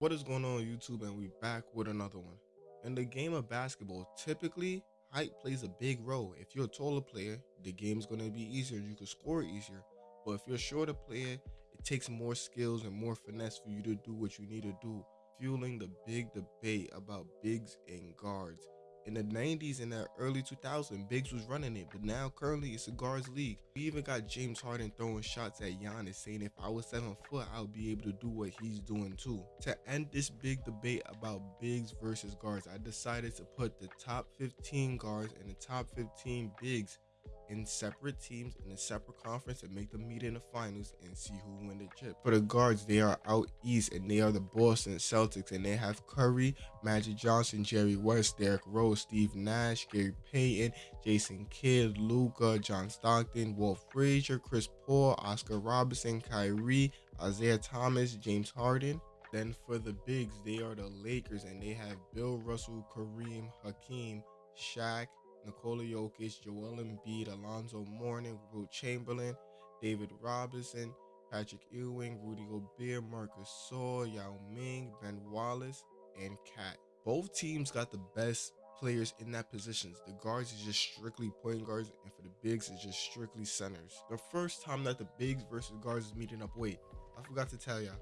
What is going on YouTube and we're back with another one. In the game of basketball, typically height plays a big role. If you're a taller player, the game's going to be easier and you can score easier. But if you're a shorter player, it takes more skills and more finesse for you to do what you need to do, fueling the big debate about bigs and guards in the 90s and the early 2000s, bigs was running it, but now currently it's a guards league. We even got James Harden throwing shots at Giannis, saying if I was seven foot, I would be able to do what he's doing too. To end this big debate about bigs versus guards, I decided to put the top 15 guards and the top 15 bigs in separate teams in a separate conference and make them meet in the finals and see who win the chip. For the guards, they are out east and they are the Boston Celtics and they have Curry, Magic Johnson, Jerry West, Derrick Rose, Steve Nash, Gary Payton, Jason Kidd, Luka, John Stockton, Walt Frazier, Chris Paul, Oscar Robertson, Kyrie, Isaiah Thomas, James Harden. Then for the bigs, they are the Lakers and they have Bill Russell, Kareem, Hakeem, Shaq, Nikola Jokic, Joel Embiid, Alonzo Mourning, Wilt Chamberlain, David Robinson, Patrick Ewing, Rudy Gobert, Marcus Gasol, Yao Ming, Ben Wallace, and KAT. Both teams got the best players in that positions. The guards is just strictly point guards, and for the bigs, it's just strictly centers. The first time that the bigs versus guards is meeting up, wait, I forgot to tell y'all.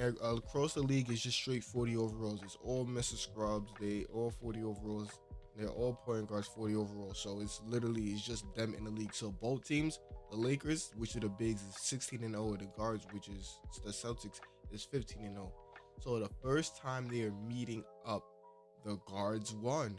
Uh, across the league is just straight 40 overalls. It's all Mr. Scrubs. They all 40 overalls. They're all point guards, 40 overall. So it's literally it's just them in the league. So both teams, the Lakers, which are the bigs, is 16 and 0, and the guards, which is the Celtics, is 15 and 0. So the first time they are meeting up, the guards won.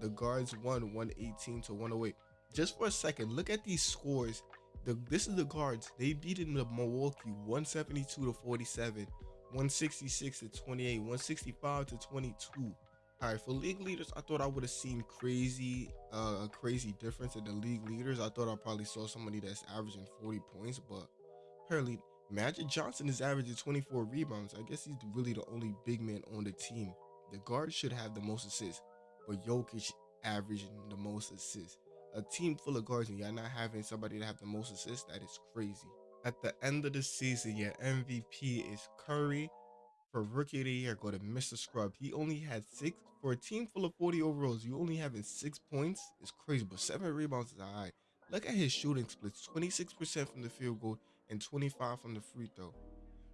The guards won 118 to 108. Just for a second, look at these scores. The this is the guards. They beat in the Milwaukee 172 to 47, 166 to 28, 165 to 22. All right, for league leaders, I thought I would have seen crazy, uh, a crazy difference in the league leaders. I thought I probably saw somebody that's averaging 40 points, but apparently Magic Johnson is averaging 24 rebounds. I guess he's really the only big man on the team. The guard should have the most assists, but Jokic averaging the most assists. A team full of guards and y'all not having somebody to have the most assists, that is crazy. At the end of the season, your MVP is Curry. For rookie of the year, go to Mr. Scrub. He only had six for a team full of 40 overalls. You only having six points is crazy, but seven rebounds is alright. Look at his shooting splits: 26% from the field goal and 25 from the free throw.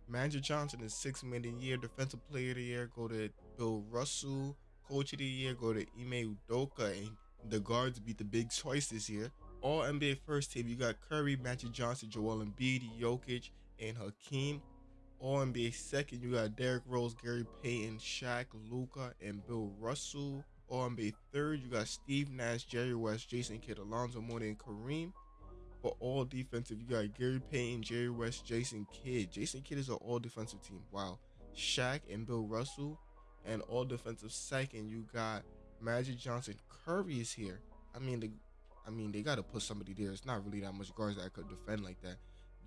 Magic Johnson is six man of the year, defensive player of the year. Go to Bill Russell. Coach of the year, go to Ime Udoka. And the guards beat the big choice this year. All NBA first team, you got Curry, Magic Johnson, Joel Embiid, Jokic, and Hakeem. All NBA second, you got Derrick Rose, Gary Payton, Shaq, Luka, and Bill Russell. All NBA third, you got Steve Nash, Jerry West, Jason Kidd, Alonzo Mourning, and Kareem. For all defensive, you got Gary Payton, Jerry West, Jason Kidd. Jason Kidd is an all defensive team. Wow. Shaq and Bill Russell. And all defensive second, you got Magic Johnson. Curry is here. I mean, the, I mean, they got to put somebody there. It's not really that much guards that could defend like that.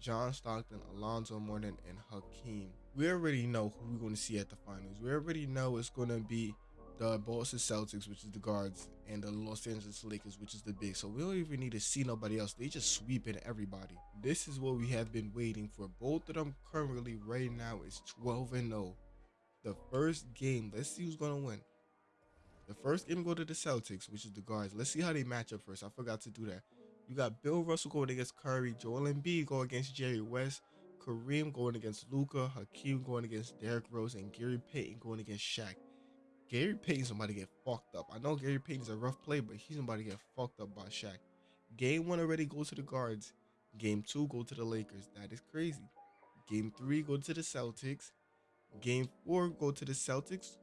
John Stockton, Alonzo Mourning, and Hakeem. We already know who we're going to see at the finals. We already know it's going to be the Boston Celtics, which is the guards, and the Los Angeles Lakers, which is the big. So we don't even need to see nobody else. They just sweep sweeping everybody. This is what we have been waiting for. Both of them currently right now is 12 and 0. The first game, let's see who's gonna win. The first game go to the Celtics, which is the guards. Let's see how they match up first. I forgot to do that. You got Bill Russell going against Curry, Joel Embiid going against Jerry West, Kareem going against Luka, Hakeem going against Derrick Rose, and Gary Payton going against Shaq. Gary Payton's about to get fucked up. I know Gary Payton's a rough play, but he's about to get fucked up by Shaq. Game one already goes to the guards. Game two go to the Lakers. That is crazy. Game three go to the Celtics. Game four go to the Celtics.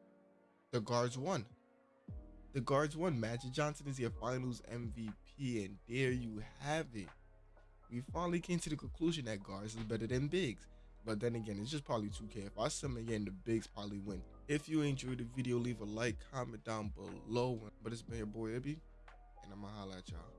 The guards won. The guards won. Magic Johnson is your finals MVP and there you have it. We finally came to the conclusion that guards is better than bigs. But then again, it's just probably 2K. If I sum again, the bigs probably win. If you enjoyed the video, leave a like, comment down below. But it's been your boy Ibby, and I'ma holla at y'all.